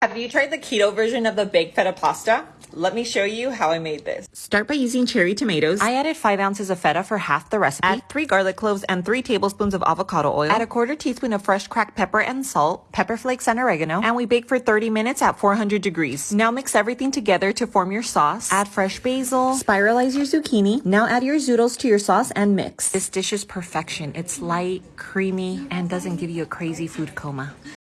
Have you tried the keto version of the baked feta pasta? Let me show you how I made this. Start by using cherry tomatoes. I added 5 ounces of feta for half the recipe. Add 3 garlic cloves and 3 tablespoons of avocado oil. Add a quarter teaspoon of fresh cracked pepper and salt, pepper flakes and oregano, and we bake for 30 minutes at 400 degrees. Now mix everything together to form your sauce. Add fresh basil. Spiralize your zucchini. Now add your zoodles to your sauce and mix. This dish is perfection. It's light, creamy, and doesn't give you a crazy food coma.